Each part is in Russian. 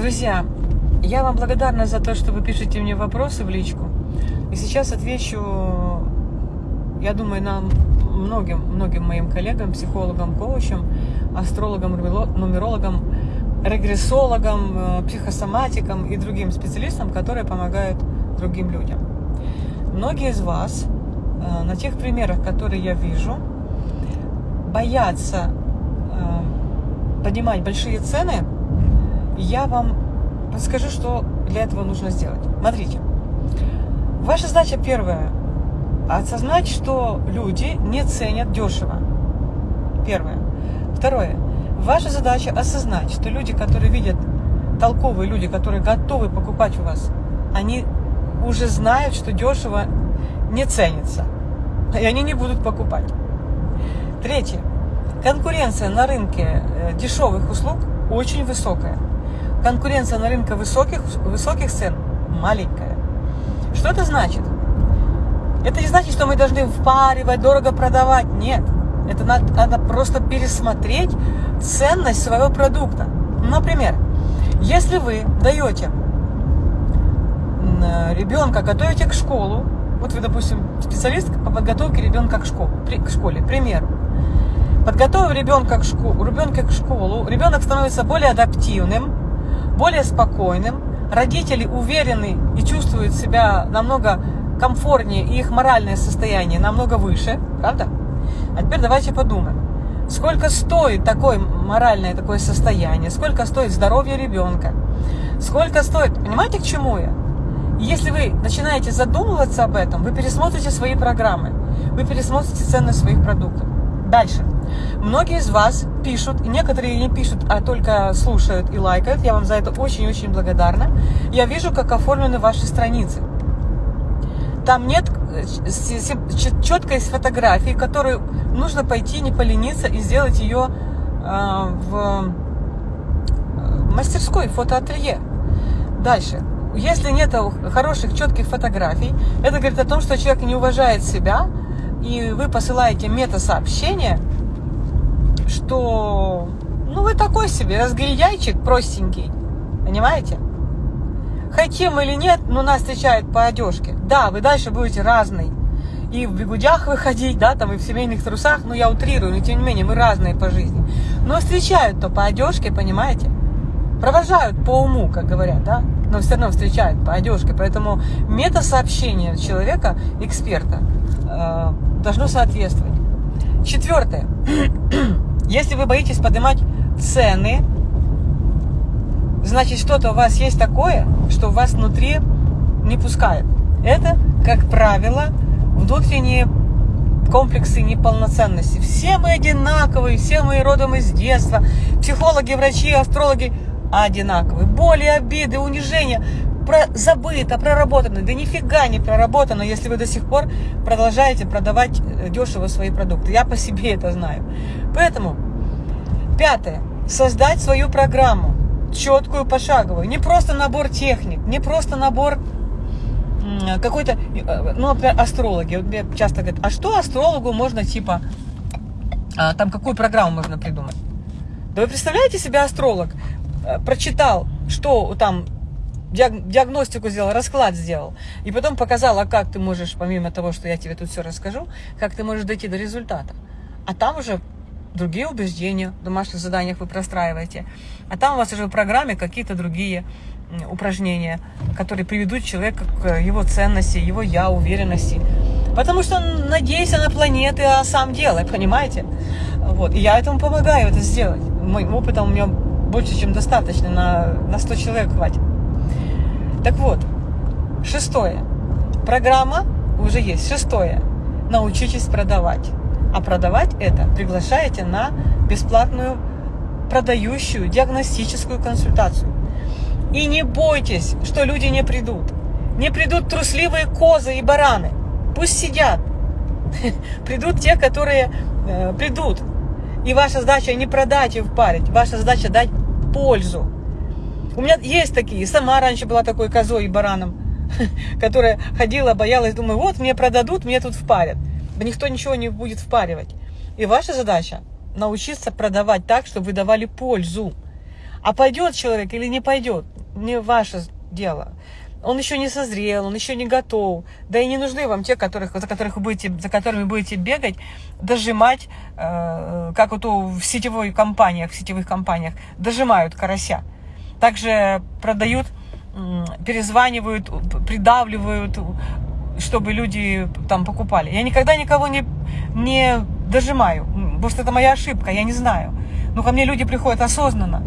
Друзья, я вам благодарна за то, что вы пишете мне вопросы в личку. И сейчас отвечу, я думаю, нам многим, многим моим коллегам, психологам, коучам, астрологам, нумерологам, регрессологам, э, психосоматикам и другим специалистам, которые помогают другим людям. Многие из вас э, на тех примерах, которые я вижу, боятся э, поднимать большие цены, я вам подскажу, что для этого нужно сделать. Смотрите, ваша задача первая – осознать, что люди не ценят дешево. Первое. Второе. Ваша задача осознать, что люди, которые видят, толковые люди, которые готовы покупать у вас, они уже знают, что дешево не ценится. И они не будут покупать. Третье. Конкуренция на рынке э, дешевых услуг очень высокая. Конкуренция на рынке высоких, высоких цен маленькая. Что это значит? Это не значит, что мы должны впаривать, дорого продавать. Нет. Это надо, надо просто пересмотреть ценность своего продукта. Например, если вы даете ребенка, готовите к школу, вот вы, допустим, специалист по подготовке ребенка к, школу, к школе, к примеру, подготовив ребенка к, школу, ребенка к школу, ребенок становится более адаптивным, более спокойным, родители уверены и чувствуют себя намного комфортнее, и их моральное состояние намного выше, правда? А теперь давайте подумаем. Сколько стоит такое моральное такое состояние? Сколько стоит здоровье ребенка? Сколько стоит... Понимаете, к чему я? Если вы начинаете задумываться об этом, вы пересмотрите свои программы, вы пересмотрите цены своих продуктов. Дальше. Многие из вас пишут, некоторые не пишут, а только слушают и лайкают. Я вам за это очень-очень благодарна. Я вижу, как оформлены ваши страницы. Там нет э, четкой фотографии, которую нужно пойти, не полениться и сделать ее а, в мастерской, фотоателье. Дальше. Если нет хороших, четких фотографий, это говорит о том, что человек не уважает себя, и вы посылаете мета-сообщение, что ну вы такой себе разгильдяйчик простенький, понимаете? Хотим или нет, но нас встречают по одежке. Да, вы дальше будете разный. И в бегудях выходить, да, там и в семейных трусах, ну я утрирую, но тем не менее мы разные по жизни. Но встречают-то по одежке, понимаете? Провожают по уму, как говорят, да, но все равно встречают по одежке. Поэтому мета-сообщение человека, эксперта, э, должно соответствовать. Четвертое. Если вы боитесь поднимать цены, значит что-то у вас есть такое, что вас внутри не пускает. Это, как правило, внутренние комплексы неполноценности. Все мы одинаковые, все мы родом из детства. Психологи, врачи, астрологи одинаковые. Боли, обиды, унижения про, забыто, проработано. Да нифига не проработано, если вы до сих пор продолжаете продавать э, дешево свои продукты. Я по себе это знаю. Поэтому, пятое. Создать свою программу, четкую, пошаговую. Не просто набор техник, не просто набор какой-то, э, ну, например, астрологи. Вот мне часто говорят, а что астрологу можно, типа, а, там, какую программу можно придумать? Да вы представляете себя астролог? Э, прочитал, что там диагностику сделал, расклад сделал, и потом показал, а как ты можешь, помимо того, что я тебе тут все расскажу, как ты можешь дойти до результата. А там уже другие убеждения в домашних заданиях вы простраиваете, а там у вас уже в программе какие-то другие упражнения, которые приведут человека к его ценности, его я, уверенности. Потому что он надеется на планеты, а сам делай, понимаете? Вот. И я этому помогаю это сделать. Моим опытом у меня больше, чем достаточно, на, на 100 человек хватит. Так вот, шестое. Программа уже есть. Шестое. Научитесь продавать. А продавать это приглашаете на бесплатную продающую диагностическую консультацию. И не бойтесь, что люди не придут. Не придут трусливые козы и бараны. Пусть сидят. Придут те, которые э, придут. И ваша задача не продать и впарить. Ваша задача дать пользу. У меня есть такие. Сама раньше была такой козой и бараном, которая ходила, боялась, думаю, вот мне продадут, мне тут впарят. Никто ничего не будет впаривать. И ваша задача научиться продавать так, чтобы вы давали пользу. А пойдет человек или не пойдет, не ваше дело. Он еще не созрел, он еще не готов. Да и не нужны вам те, которых, за, которых вы будете, за которыми будете бегать, дожимать, э, как вот в сетевой компаниях, в сетевых компаниях, дожимают карася. Также продают, перезванивают, придавливают, чтобы люди там покупали. Я никогда никого не, не дожимаю, что это моя ошибка, я не знаю. Но ко мне люди приходят осознанно.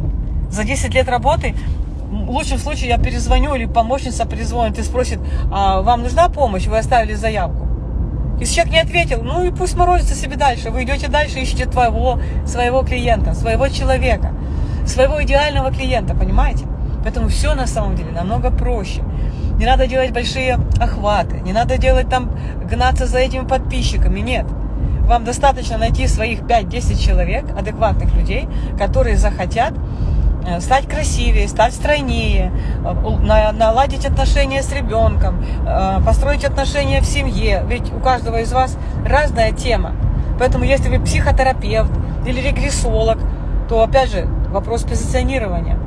За 10 лет работы в лучшем случае я перезвоню или помощница перезвонит и спросит, а вам нужна помощь, вы оставили заявку. Если человек не ответил, ну и пусть морозится себе дальше. Вы идете дальше, ищете твоего, своего клиента, своего человека, своего идеального клиента, понимаете? Поэтому все на самом деле намного проще. Не надо делать большие охваты, не надо делать там, гнаться за этими подписчиками, нет. Вам достаточно найти своих 5-10 человек, адекватных людей, которые захотят Э, стать красивее, стать стройнее, э, наладить отношения с ребенком, э, построить отношения в семье. Ведь у каждого из вас разная тема. Поэтому если вы психотерапевт или регрессолог, то опять же вопрос позиционирования.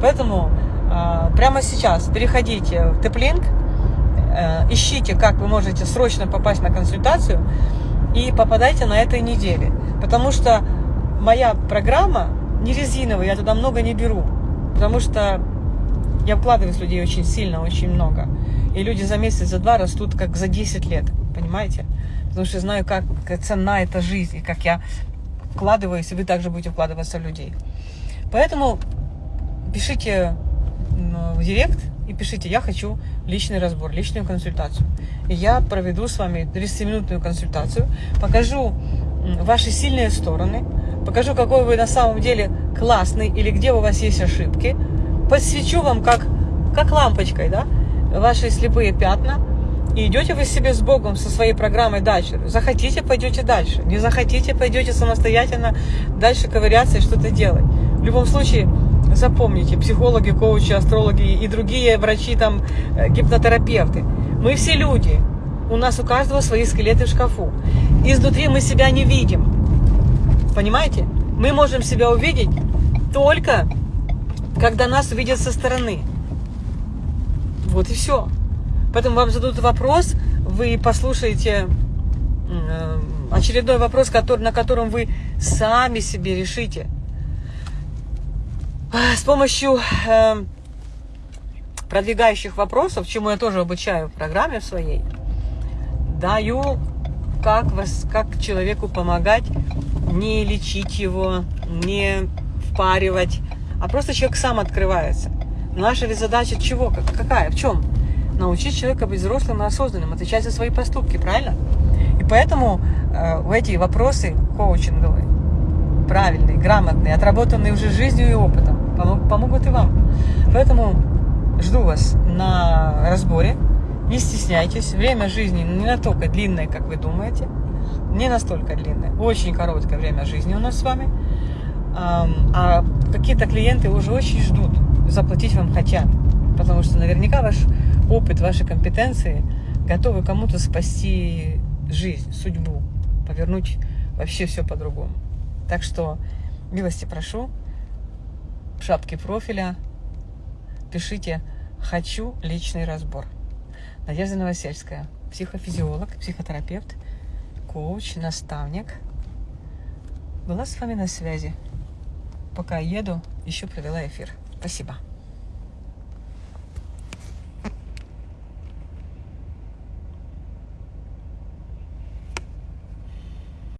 Поэтому прямо сейчас переходите в Теплинк, ищите, как вы можете срочно попасть на консультацию и попадайте на этой неделе. Потому что моя программа не резиновый, я туда много не беру, потому что я вкладываюсь в людей очень сильно, очень много. И люди за месяц, за два растут как за 10 лет, понимаете? Потому что знаю, как, ценна эта жизнь, и как я вкладываюсь, и вы также будете вкладываться в людей. Поэтому пишите в директ и пишите, я хочу личный разбор, личную консультацию. И я проведу с вами 30-минутную консультацию, покажу ваши сильные стороны, покажу, какой вы на самом деле классный или где у вас есть ошибки. Подсвечу вам как, как лампочкой, да, ваши слепые пятна. И идете вы себе с Богом со своей программой дальше. Захотите, пойдете дальше. Не захотите, пойдете самостоятельно дальше ковыряться и что-то делать. В любом случае, запомните, психологи, коучи, астрологи и другие врачи, там, э, гипнотерапевты. Мы все люди. У нас у каждого свои скелеты в шкафу. Изнутри мы себя не видим. Понимаете? Мы можем себя увидеть только, когда нас видят со стороны. Вот и все. Поэтому вам зададут вопрос, вы послушаете э, очередной вопрос, который, на котором вы сами себе решите. С помощью э, продвигающих вопросов, чему я тоже обучаю в программе своей, даю, как, вас, как человеку помогать не лечить его, не впаривать, а просто человек сам открывается. Наша ведь задача чего? Какая? В чем? Научить человека быть взрослым и осознанным, отвечать за свои поступки, правильно? И поэтому э, эти вопросы коучинговые, правильные, грамотные, отработанные уже жизнью и опытом, помогут и вам. Поэтому жду вас на разборе. Не стесняйтесь. Время жизни не настолько длинное, как вы думаете не настолько длинное, очень короткое время жизни у нас с вами. А какие-то клиенты уже очень ждут, заплатить вам хотят, потому что наверняка ваш опыт, ваши компетенции готовы кому-то спасти жизнь, судьбу, повернуть вообще все по-другому. Так что милости прошу, в шапке профиля пишите «Хочу личный разбор». Надежда Новосельская, психофизиолог, психотерапевт – коуч, наставник. Была с вами на связи. Пока еду, еще провела эфир. Спасибо.